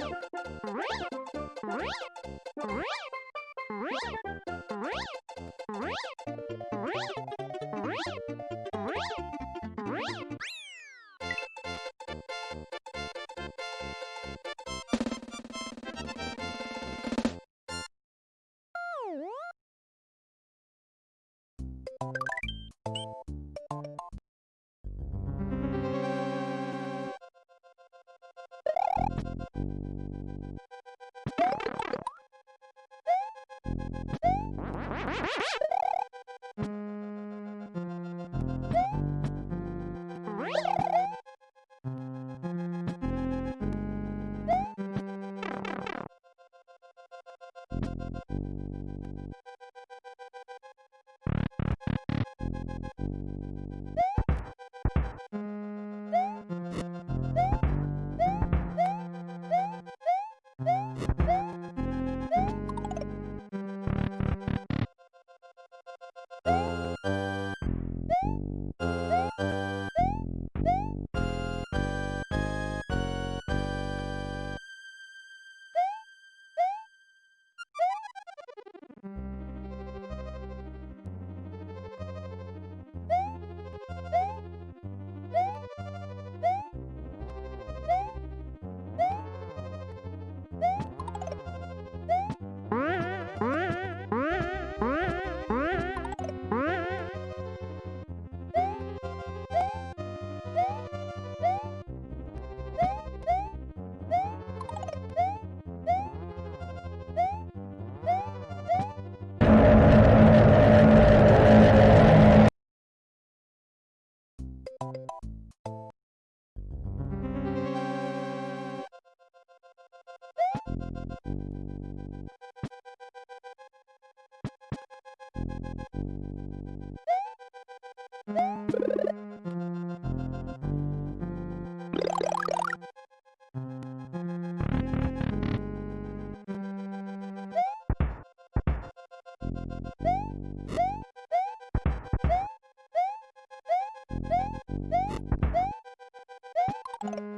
Right? Woo! you